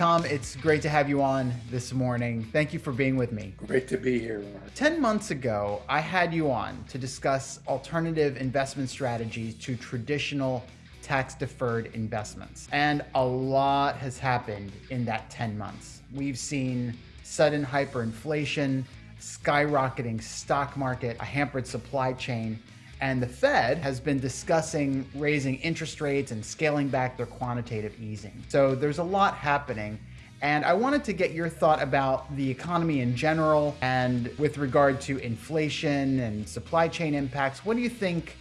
Tom, it's great to have you on this morning. Thank you for being with me. Great to be here. Mark. 10 months ago, I had you on to discuss alternative investment strategies to traditional tax deferred investments. And a lot has happened in that 10 months. We've seen sudden hyperinflation, skyrocketing stock market, a hampered supply chain, and the Fed has been discussing raising interest rates and scaling back their quantitative easing. So there's a lot happening. And I wanted to get your thought about the economy in general and with regard to inflation and supply chain impacts. What do you think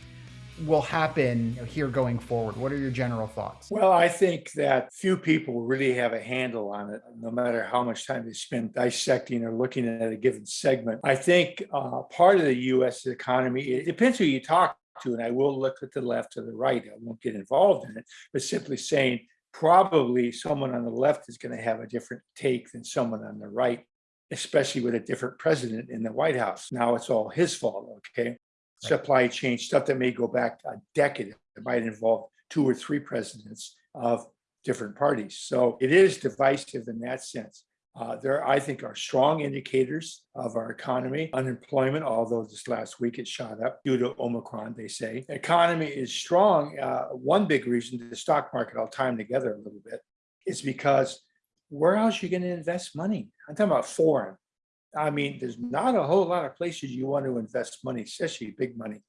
will happen here going forward? What are your general thoughts? Well, I think that few people really have a handle on it, no matter how much time they spend dissecting or looking at a given segment. I think uh, part of the U.S. economy, it depends who you talk to, and I will look at the left or the right. I won't get involved in it, but simply saying probably someone on the left is going to have a different take than someone on the right especially with a different president in the White House. Now it's all his fault, okay? Supply chain stuff that may go back a decade. It might involve two or three presidents of different parties. So it is divisive in that sense. Uh, there, I think, are strong indicators of our economy. Unemployment, although this last week it shot up due to Omicron, they say. Economy is strong. Uh, one big reason the stock market, I'll them together a little bit, is because where else are you going to invest money? I'm talking about foreign. I mean, there's not a whole lot of places you want to invest money, especially big money.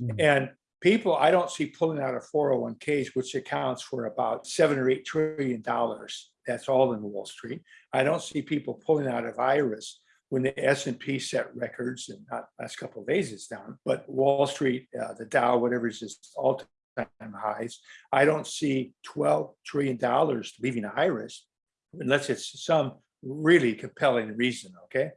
Mm. And people, I don't see pulling out of 401ks, which accounts for about seven or eight trillion dollars. That's all in Wall Street. I don't see people pulling out of IRAs when the S&P set records and not last couple of days it's down, but Wall Street, uh, the Dow, whatever is just all-time highs. I don't see 12 trillion dollars leaving IRAs unless it's some really compelling reason, okay?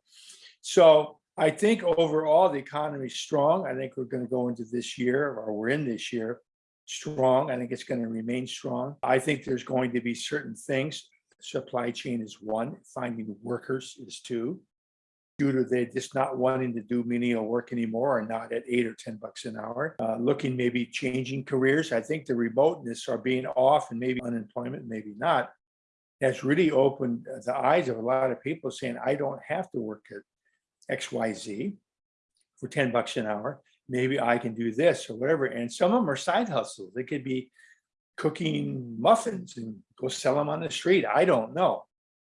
So I think overall the economy is strong. I think we're going to go into this year, or we're in this year, strong. I think it's going to remain strong. I think there's going to be certain things. Supply chain is one, finding workers is two. Due to they just not wanting to do menial work anymore or not at eight or 10 bucks an hour. Uh, looking maybe changing careers. I think the remoteness or being off and maybe unemployment, maybe not, has really opened the eyes of a lot of people saying, I don't have to work at XYZ for 10 bucks an hour. Maybe I can do this or whatever. And some of them are side hustles. They could be cooking muffins and go sell them on the street. I don't know.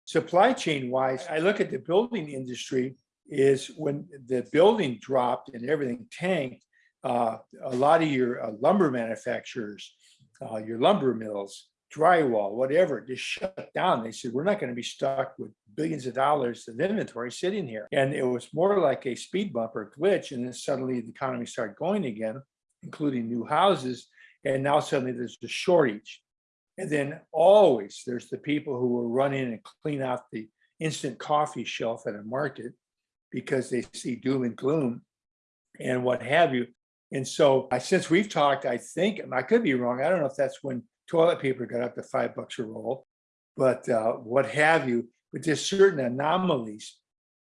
Supply chain wise, I look at the building industry is when the building dropped and everything tanked, uh, a lot of your uh, lumber manufacturers, uh, your lumber mills, drywall, whatever, just shut down. They said, we're not going to be stuck with billions of dollars of inventory sitting here. And it was more like a speed bump or glitch. And then suddenly the economy started going again, including new houses. And now suddenly there's a shortage. And then always there's the people who will run in and clean out the instant coffee shelf at a market because they see doom and gloom and what have you. And so since we've talked, I think, I could be wrong. I don't know if that's when toilet paper got up to five bucks a roll, but uh, what have you. But there's certain anomalies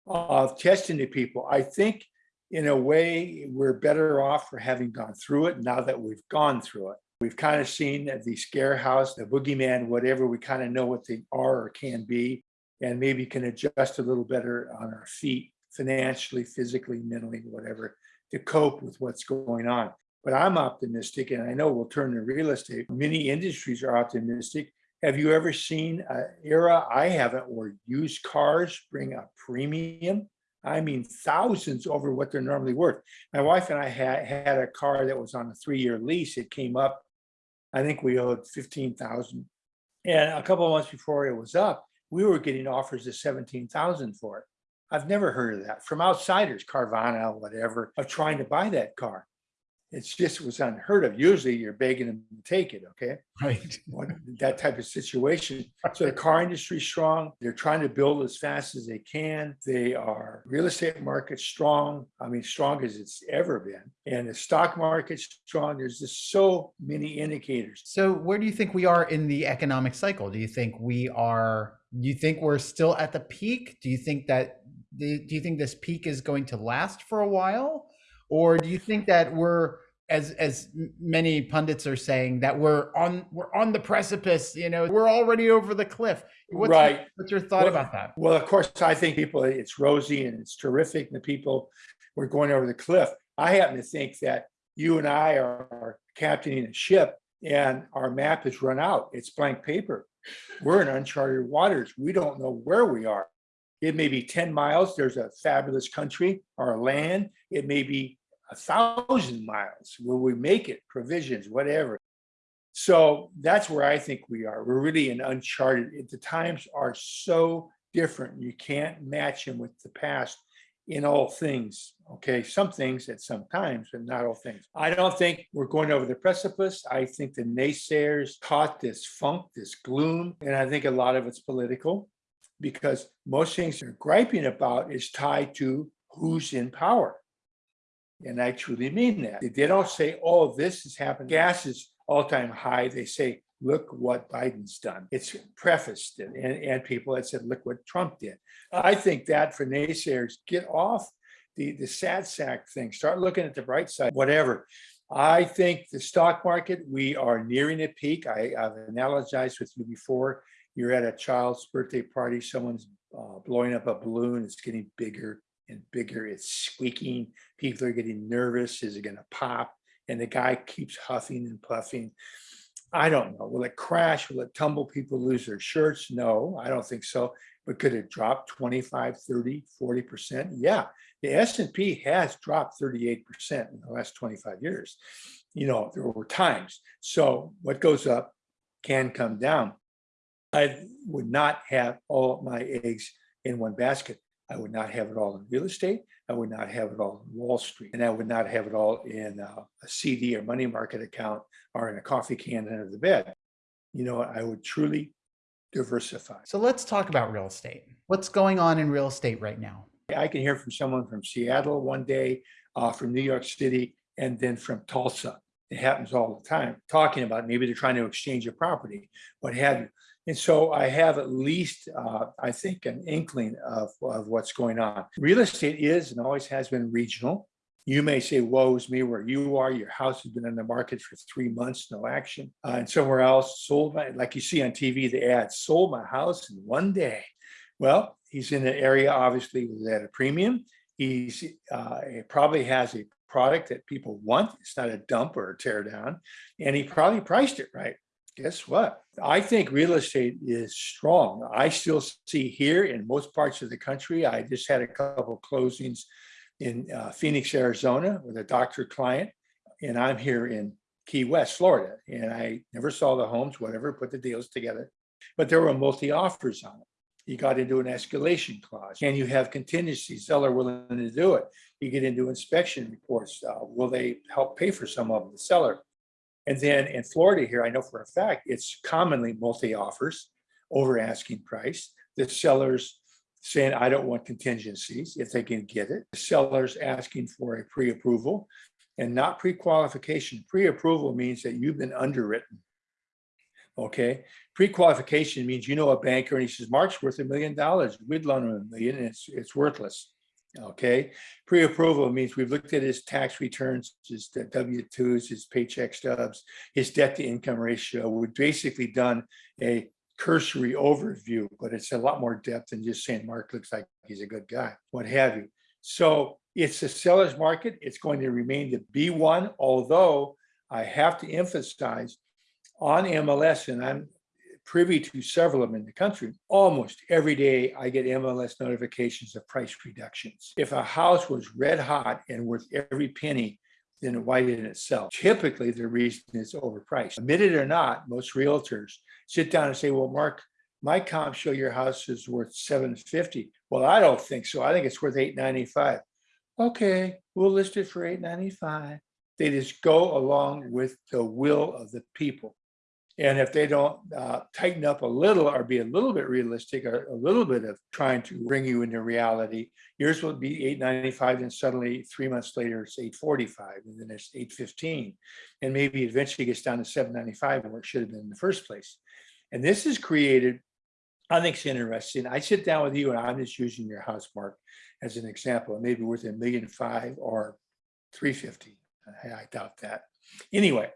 of testing the people. I think in a way, we're better off for having gone through it now that we've gone through it. We've kind of seen the scare house, the boogeyman, whatever, we kind of know what they are or can be, and maybe can adjust a little better on our feet financially, physically, mentally, whatever, to cope with what's going on. But I'm optimistic, and I know we'll turn to real estate. Many industries are optimistic. Have you ever seen an era, I haven't, where used cars bring a premium? I mean, thousands over what they're normally worth. My wife and I had, had a car that was on a three-year lease. It came up, I think we owed 15,000. And a couple of months before it was up, we were getting offers of 17,000 for it. I've never heard of that from outsiders, Carvana, whatever, of trying to buy that car it's just was unheard of. Usually you're begging them to take it, okay? Right. that type of situation. So the car industry is strong. They're trying to build as fast as they can. They are real estate market strong. I mean, strong as it's ever been. And the stock market's strong. There's just so many indicators. So where do you think we are in the economic cycle? Do you think we are, do you think we're still at the peak? Do you think that, do you think this peak is going to last for a while? Or do you think that we're as as many pundits are saying that we're on we're on the precipice you know we're already over the cliff? What's right. your, what's your thought well, about that? well of course i think people it's rosy and it's terrific and the people we're going over the cliff. I happen to think that you and i are captaining a ship and our map has run out. It's blank paper. We're in uncharted waters. We don't know where we are it may be 10 miles there's a fabulous country or land. It may be a thousand miles will we make it provisions whatever. So that's where i think we are. We're really in uncharted the times are so different. You can't match them with the past in all things okay? Some things at some times but not all things. I don't think we're going over the precipice. I think the naysayers caught this funk this gloom and i think a lot of it's political because most things they're griping about is tied to who's in power and I truly mean that. They don't say, oh, this has happened. Gas is all-time high. They say, look what Biden's done. It's prefaced and, and people had said, look what Trump did. I think that for naysayers, get off the, the sad sack thing. Start looking at the bright side, whatever. I think the stock market, we are nearing a peak. I, have analogized with you before. You're at a child's birthday party, someone's uh, blowing up a balloon, it's getting bigger and bigger. It's squeaking. People are getting nervous. Is it going to pop? And the guy keeps huffing and puffing. I don't know. Will it crash? Will it tumble? People lose their shirts? No, I don't think so. But could it drop 25, 30, 40%? Yeah. The S&P has dropped 38% in the last 25 years. You know, there were times. So what goes up can come down. I would not have all my eggs in one basket. I would not have it all in real estate. I would not have it all in Wall Street. And I would not have it all in uh, a CD or money market account or in a coffee can under the bed. You know, I would truly diversify. So let's talk about real estate. What's going on in real estate right now? I can hear from someone from Seattle one day, uh, from New York City, and then from Tulsa. It happens all the time, talking about maybe they're trying to exchange a property, what have you. And so I have at least, uh, I think, an inkling of, of what's going on. Real estate is and always has been regional. You may say, woe's me where you are. Your house has been in the market for three months, no action. Uh, and somewhere else sold my, like you see on TV, the ad, sold my house in one day. Well, he's in an area, obviously, at a premium. He's uh, probably has a product that people want. It's not a dump or a tear down. And he probably priced it right guess what? I think real estate is strong. I still see here in most parts of the country. I just had a couple closings in uh, Phoenix, Arizona with a doctor client, and I'm here in Key West, Florida. And I never saw the homes, whatever, put the deals together, but there were multi offers on it. You got into an escalation clause. Can you have contingency? Seller willing to do it. You get into inspection reports. Uh, will they help pay for some of them? The seller and then in Florida here, I know for a fact, it's commonly multi-offers over asking price. The sellers saying, I don't want contingencies if they can get it. The sellers asking for a pre-approval and not pre-qualification. Pre-approval means that you've been underwritten. Okay. Pre-qualification means you know a banker and he says, Mark's worth a million dollars. We'd loan him a million and it's, it's worthless. Okay, pre-approval means we've looked at his tax returns, his W-2s, his paycheck stubs, his debt to income ratio. We've basically done a cursory overview, but it's a lot more depth than just saying Mark looks like he's a good guy, what have you. So it's a seller's market. It's going to remain the B1, although I have to emphasize on MLS, and I'm privy to several of them in the country. Almost every day I get MLS notifications of price reductions. If a house was red hot and worth every penny, then why didn't it sell? Typically the reason is overpriced. Admit it or not, most realtors sit down and say, well, Mark, my comps show your house is worth 750. Well, I don't think so. I think it's worth 895. Okay, we'll list it for 895. They just go along with the will of the people. And if they don't uh, tighten up a little or be a little bit realistic or a little bit of trying to bring you into reality, yours will be 895 and suddenly three months later it's 845 and then it's 815 and maybe eventually gets down to 795 where it should have been in the first place. And this is created, I think it's interesting. I sit down with you and I'm just using your house mark as an example, maybe worth a million five or 350 I I doubt that. Anyway,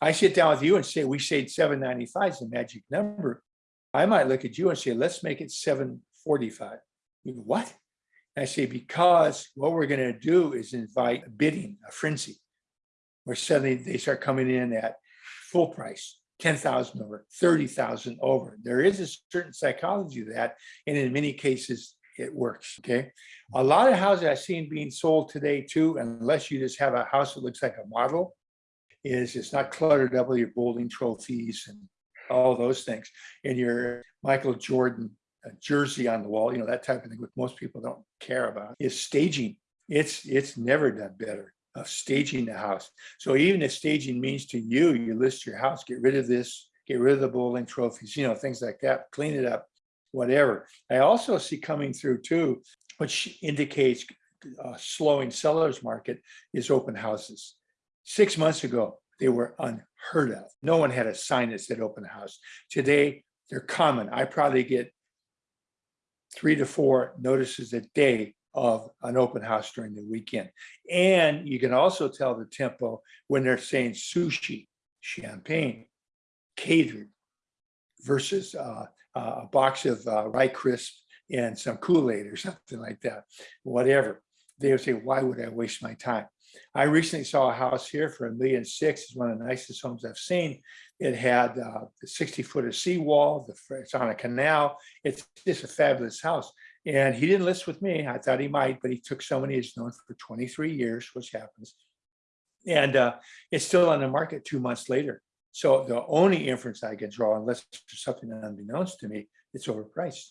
I sit down with you and say, we seven ninety-five is the magic number. I might look at you and say, let's make it seven forty-five. You go, What? I say, because what we're gonna do is invite a bidding, a frenzy. Where suddenly they start coming in at full price, ten thousand over, thirty thousand over. There is a certain psychology to that, and in many cases, it works, okay? A lot of houses I've seen being sold today too, unless you just have a house that looks like a model, is it's not cluttered up with your bowling trophies and all those things. And your Michael Jordan uh, jersey on the wall, you know, that type of thing, which most people don't care about, is staging. It's, it's never done better of staging the house. So even if staging means to you, you list your house, get rid of this, get rid of the bowling trophies, you know, things like that, clean it up, whatever. I also see coming through too, which indicates a slowing sellers market is open houses. Six months ago, they were unheard of. No one had a sign that said open house. Today, they're common. I probably get three to four notices a day of an open house during the weekend. And you can also tell the tempo when they're saying sushi, champagne, catered versus uh, uh, a box of uh, Rye Crisp and some Kool-Aid or something like that, whatever. They would say, why would I waste my time? I recently saw a house here for a million six. It's one of the nicest homes I've seen. It had uh, 60 foot of seawall. The, it's on a canal. It's just a fabulous house. And he didn't list with me. I thought he might, but he took somebody he's known for 23 years, which happens. And uh, it's still on the market two months later. So the only inference I can draw, unless there's something unbeknownst to me, it's overpriced.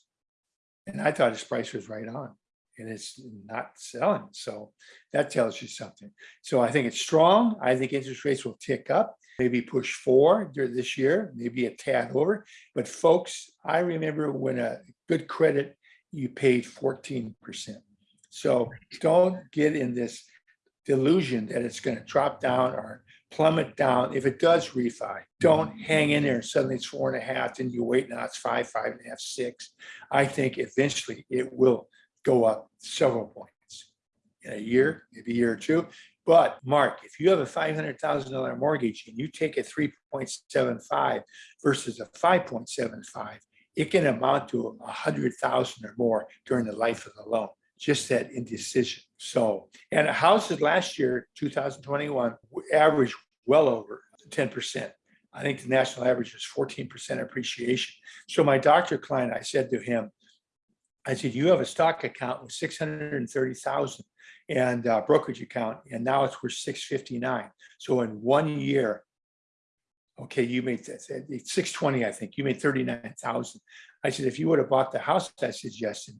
And I thought his price was right on and it's not selling. So that tells you something. So I think it's strong. I think interest rates will tick up, maybe push four this year, maybe a tad over. But folks, I remember when a good credit, you paid 14%. So don't get in this delusion that it's going to drop down or plummet down. If it does refi, don't hang in there suddenly it's four and a half, and you wait, now it's five, five and a half, six. I think eventually it will go up several points in a year, maybe a year or two. But Mark, if you have a $500,000 mortgage and you take a 3.75 versus a 5.75, it can amount to a hundred thousand or more during the life of the loan, just that indecision. So, and houses last year, 2021, averaged well over 10%. I think the national average was 14% appreciation. So my doctor client, I said to him, I said, you have a stock account with 630,000 and brokerage account, and now it's worth 659. So in one year, okay, you made that 620, I think you made 39,000. I said, if you would have bought the house I suggested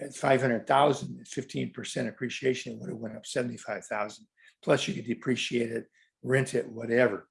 at 500,000 at 15% appreciation, it would have went up 75,000. Plus you could depreciate it, rent it, whatever.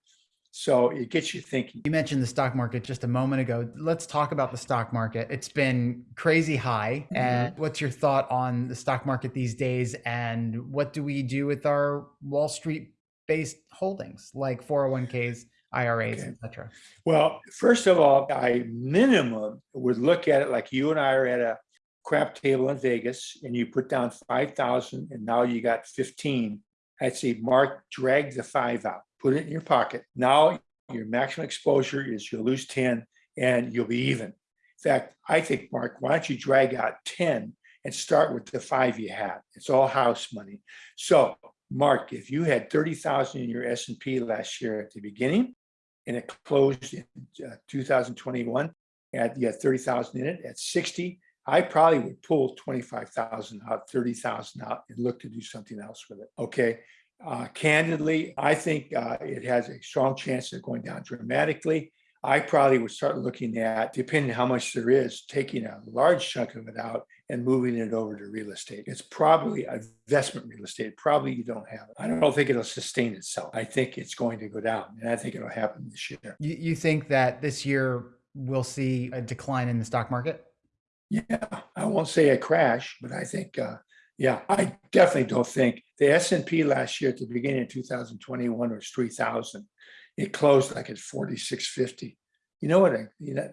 So it gets you thinking. You mentioned the stock market just a moment ago. Let's talk about the stock market. It's been crazy high. Mm-hmm. And what's your thought on the stock market these days? And what do we do with our Wall Street based holdings like 401ks, IRAs, okay. etc.? Well, first of all, I minimum would look at it like you and I are at a crap table in Vegas and you put down 5,000 and now you got 15. I'd say, Mark, drag the five out put it in your pocket. Now your maximum exposure is you'll lose 10 and you'll be even. In fact, I think, Mark, why don't you drag out 10 and start with the five you had? It's all house money. So Mark, if you had 30,000 in your S&P last year at the beginning and it closed in uh, 2021 and you had 30,000 in it at 60, I probably would pull 25,000 out, 30,000 out and look to do something else with it. Okay. Uh, candidly, I think uh, it has a strong chance of going down dramatically. I probably would start looking at, depending on how much there is, taking a large chunk of it out and moving it over to real estate. It's probably investment real estate. Probably you don't have it. I don't think it'll sustain itself. I think it's going to go down and I think it'll happen this year. You, you think that this year we'll see a decline in the stock market? Yeah, I won't say a crash, but I think uh, yeah, I definitely don't think the S&P last year at the beginning of 2021 was 3,000. It closed like at 4650. You know what? You know,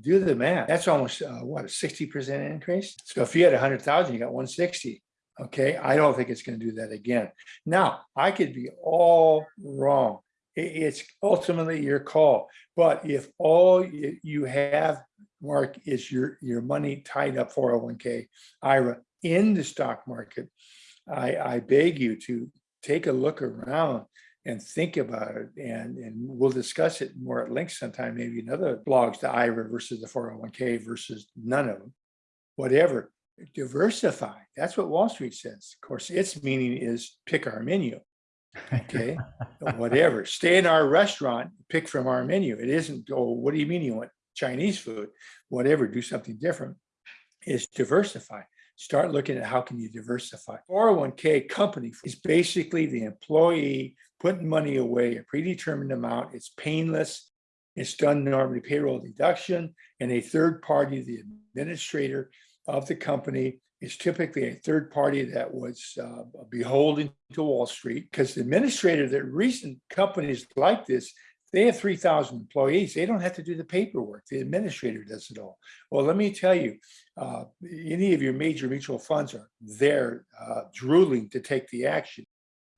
do the math. That's almost uh, what a 60% increase. So if you had 100,000, you got 160. Okay, I don't think it's going to do that again. Now, I could be all wrong. It's ultimately your call. But if all you have, Mark, is your, your money tied up 401k, IRA in the stock market, I, I beg you to take a look around and think about it. And, and we'll discuss it more at length sometime, maybe in other blogs, the IRA versus the 401k versus none of them, whatever diversify. That's what Wall Street says. Of course, its meaning is pick our menu. Okay, whatever. Stay in our restaurant, pick from our menu. It isn't, oh, what do you mean you want Chinese food? Whatever, do something different. Is diversify. Start looking at how can you diversify. 401k company is basically the employee putting money away, a predetermined amount. It's painless. It's done normally payroll deduction and a third party, the administrator of the company is typically a third party that was uh, beholden to Wall Street because the administrator that recent companies like this, they have 3,000 employees. They don't have to do the paperwork. The administrator does it all. Well, let me tell you, uh, any of your major mutual funds are there uh, drooling to take the action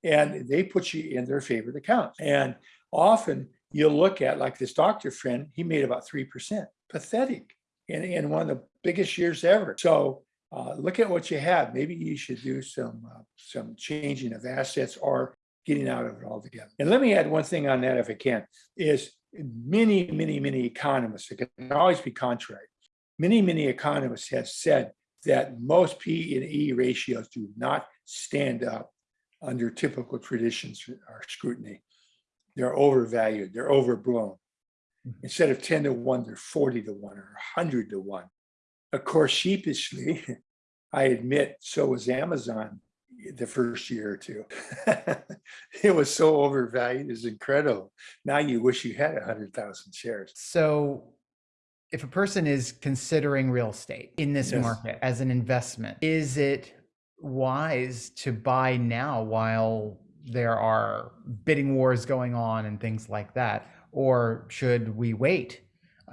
and they put you in their favorite account. And often you'll look at like this doctor friend, he made about 3%, pathetic in, in one of the biggest years ever. So uh, look at what you have. Maybe you should do some uh, some changing of assets or getting out of it altogether. And let me add one thing on that, if I can, is many, many, many economists, it can always be contrary. Many, many economists have said that most P and E ratios do not stand up under typical traditions or scrutiny. They're overvalued, they're overblown. Mm-hmm. Instead of 10 to 1, they're 40 to 1 or 100 to 1. Of course, sheepishly, I admit, so was Amazon the first year or two. it was so overvalued, it's incredible. Now you wish you had 100,000 shares. So if a person is considering real estate in this Yes. market as an investment, is it wise to buy now while there are bidding wars going on and things like that? Or should we wait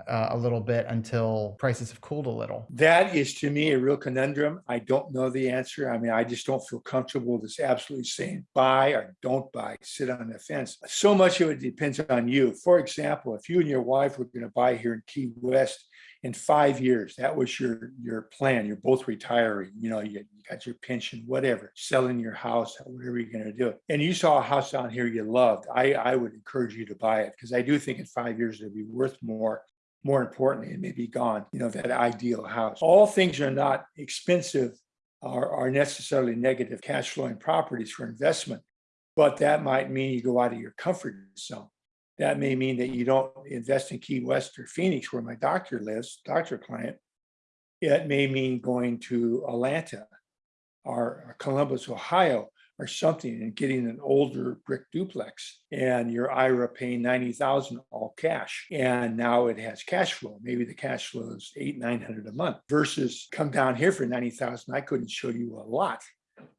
uh, a little bit until prices have cooled a little? That is to me a real conundrum. I don't know the answer. I mean, I just don't feel comfortable just absolutely saying buy or don't buy, sit on the fence. So much of it depends on you. For example, if you and your wife were going to buy here in Key West in five years, that was your your plan. You're both retiring, you know, you, you got your pension, whatever, selling your house, whatever you're going to do. And you saw a house down here you loved. I, I would encourage you to buy it because I do think in five years it'll be worth more more importantly, it may be gone, you know, that ideal house. All things are not expensive or are necessarily negative cash flowing properties for investment, but that might mean you go out of your comfort zone. That may mean that you don't invest in Key West or Phoenix, where my doctor lives, doctor client. It may mean going to Atlanta or Columbus, Ohio, or something and getting an older brick duplex and your IRA paying 90,000 all cash. And now it has cash flow. Maybe the cash flow is eight, 900 a month versus come down here for 90,000. I couldn't show you a lot.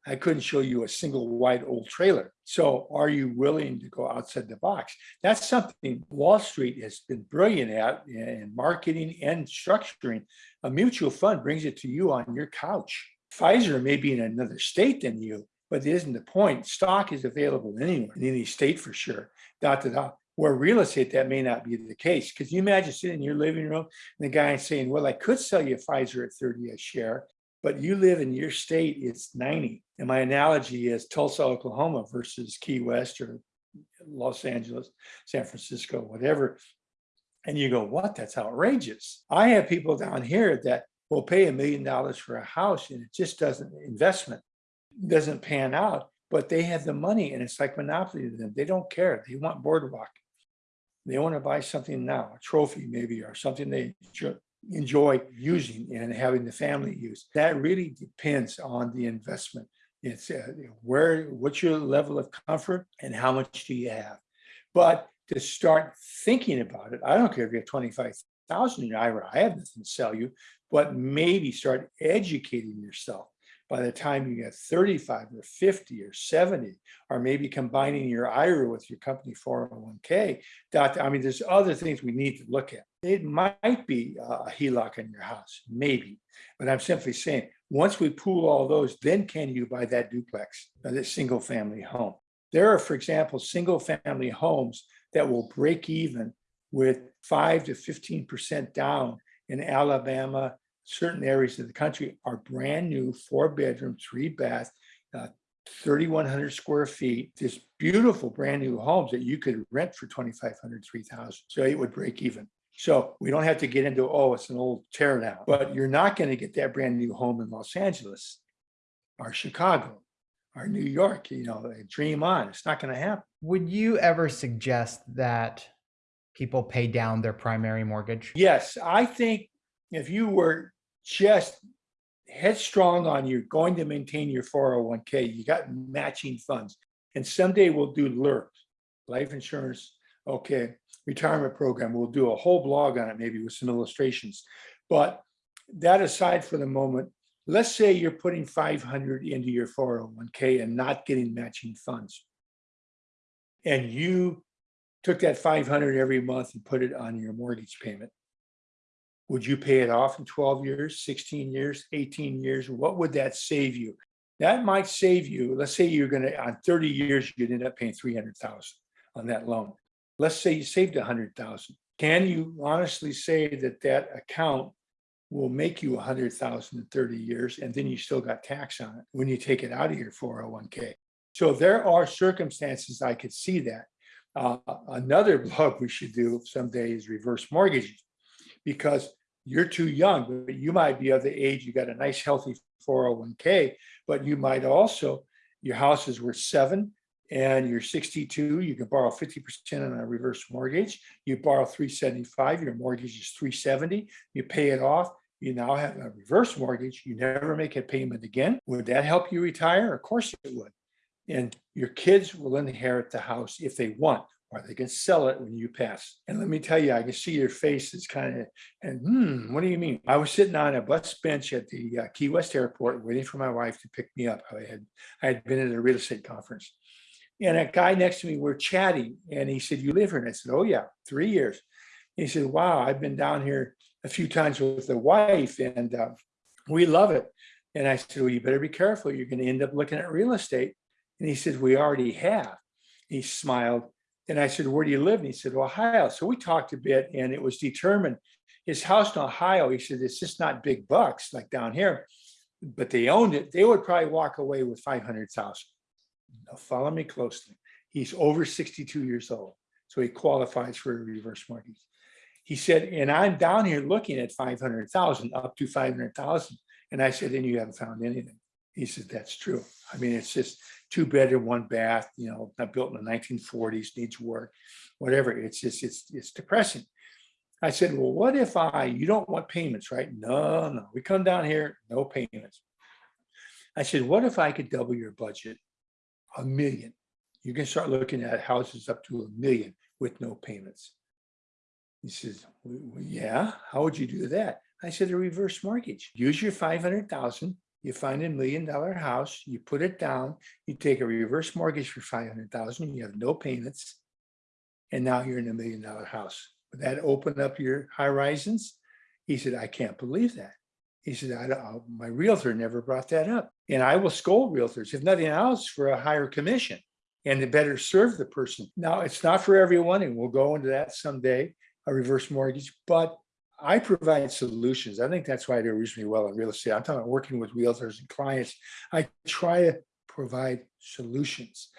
I couldn't show you a single white old trailer. So are you willing to go outside the box? That's something Wall Street has been brilliant at in marketing and structuring. A mutual fund brings it to you on your couch. Pfizer may be in another state than you, but it isn't the point. Stock is available anywhere, in any state for sure. Dot to dot. Where real estate, that may not be the case. Because you imagine sitting in your living room and the guy saying, Well, I could sell you Pfizer at 30 a share, but you live in your state, it's 90. And my analogy is Tulsa, Oklahoma versus Key West or Los Angeles, San Francisco, whatever. And you go, What? That's outrageous. I have people down here that will pay a million dollars for a house and it just doesn't investment doesn't pan out, but they have the money and it's like monopoly to them. They don't care. They want boardwalk. They want to buy something now, a trophy maybe, or something they enjoy using and having the family use. That really depends on the investment. It's uh, where, what's your level of comfort and how much do you have? But to start thinking about it, I don't care if you have 25,000 in your IRA, I have nothing to sell you, but maybe start educating yourself by the time you get 35 or 50 or 70, or maybe combining your IRA with your company 401k. Dot, I mean, there's other things we need to look at. It might be a HELOC in your house, maybe, but I'm simply saying, once we pool all those, then can you buy that duplex, uh, that single family home? There are, for example, single family homes that will break even with five to 15% down in Alabama, certain areas of the country are brand new, four bedroom, three bath, uh, 3,100 square feet, just beautiful brand new homes that you could rent for 2,500, 3,000. So it would break even. So we don't have to get into, oh, it's an old tear down, but you're not going to get that brand new home in Los Angeles or Chicago or New York, you know, dream on. It's not going to happen. Would you ever suggest that people pay down their primary mortgage? Yes, I think if you were just headstrong on you're going to maintain your 401k, you got matching funds. And someday we'll do LIRP, life insurance, okay, retirement program. We'll do a whole blog on it, maybe with some illustrations. But that aside for the moment, let's say you're putting 500 into your 401k and not getting matching funds. And you took that 500 every month and put it on your mortgage payment. Would you pay it off in 12 years, 16 years, 18 years? What would that save you? That might save you, let's say you're gonna, on 30 years, you'd end up paying 300,000 on that loan. Let's say you saved 100,000. Can you honestly say that that account will make you 100,000 in 30 years and then you still got tax on it when you take it out of your 401k? So there are circumstances I could see that. Uh, another blog we should do someday is reverse mortgages because you're too young, but you might be of the age, you got a nice healthy 401k, but you might also, your house is worth seven and you're 62, you can borrow 50% on a reverse mortgage. You borrow 375, your mortgage is 370, you pay it off. You now have a reverse mortgage. You never make a payment again. Would that help you retire? Of course it would. And your kids will inherit the house if they want, or they can sell it when you pass. And let me tell you, I can see your face is kind of, and hmm, what do you mean? I was sitting on a bus bench at the uh, Key West airport waiting for my wife to pick me up. I had, I had been at a real estate conference. And a guy next to me, we're chatting, and he said, you live here? And I said, oh yeah, three years. And he said, wow, I've been down here a few times with the wife and uh, we love it. And I said, well, you better be careful. You're going to end up looking at real estate. And he said, we already have. He smiled. And I said, where do you live? And he said, Ohio. So we talked a bit and it was determined his house in Ohio, he said, it's just not big bucks like down here, but they owned it. They would probably walk away with 500,000. Now follow me closely. He's over 62 years old. So he qualifies for a reverse mortgage. He said, and I'm down here looking at 500,000 up to 500,000. And I said, and you haven't found anything. He said, that's true. I mean, it's just two bed bedroom, one bath, you know, not built in the 1940s, needs work, whatever. It's just, it's, it's depressing. I said, well, what if I, you don't want payments, right? No, no, we come down here, no payments. I said, what if I could double your budget? A million. You can start looking at houses up to a million with no payments. He says, well, yeah, how would you do that? I said, a reverse mortgage. Use your 500,000, you find a million dollar house, you put it down, you take a reverse mortgage for 500,000, you have no payments, and now you're in a million dollar house. Would that open up your horizons? He said, I can't believe that. He said, I don't, uh, my realtor never brought that up. And I will scold realtors, if nothing else, for a higher commission and to better serve the person. Now, it's not for everyone, and we'll go into that someday, a reverse mortgage, but I provide solutions. I think that's why I do reasonably well in real estate. I'm talking about working with realtors and clients. I try to provide solutions,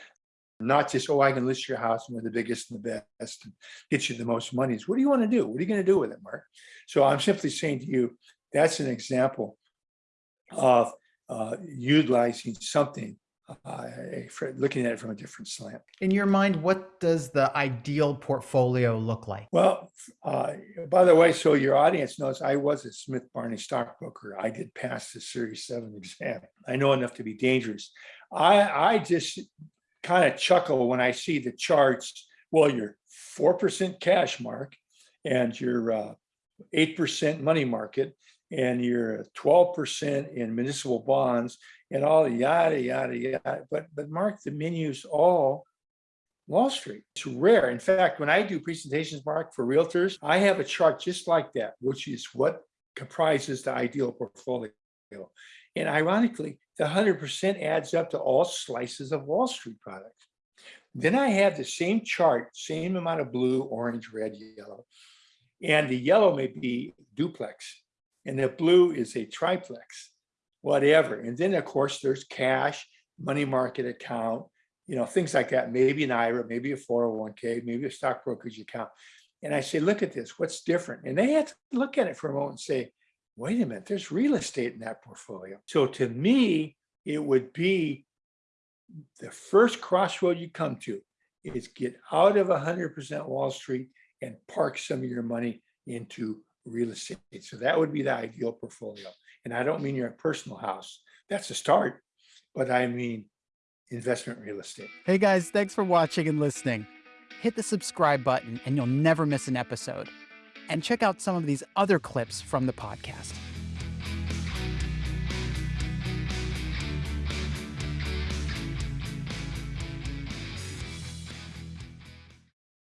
not just, oh, I can list your house and we're the biggest and the best and get you the most money. What do you want to do? What are you going to do with it, Mark? So I'm simply saying to you, that's an example of uh, utilizing something uh, looking at it from a different slant. In your mind, what does the ideal portfolio look like? Well, uh, by the way, so your audience knows I was a Smith Barney stockbroker. I did pass the Series 7 exam. I know enough to be dangerous. I, I just kind of chuckle when I see the charts. Well, your 4% cash mark and your 8% uh, money market and your 12% in municipal bonds and all yada, yada, yada. But, but Mark, the menu's all Wall Street. It's rare. In fact, when I do presentations, Mark, for realtors, I have a chart just like that, which is what comprises the ideal portfolio. And ironically, the 100% adds up to all slices of Wall Street products. Then I have the same chart, same amount of blue, orange, red, yellow. And the yellow may be duplex, and the blue is a triplex, whatever. And then, of course, there's cash, money market account, you know, things like that, maybe an IRA, maybe a 401k, maybe a stock brokerage account. And I say, look at this, what's different? And they have to look at it for a moment and say, wait a minute, there's real estate in that portfolio. So to me, it would be the first crossroad you come to is get out of 100% Wall Street and park some of your money into real estate. So that would be the ideal portfolio. And I don't mean your personal house. That's a start, but I mean investment real estate. Hey guys, thanks for watching and listening. Hit the subscribe button and you'll never miss an episode. And check out some of these other clips from the podcast.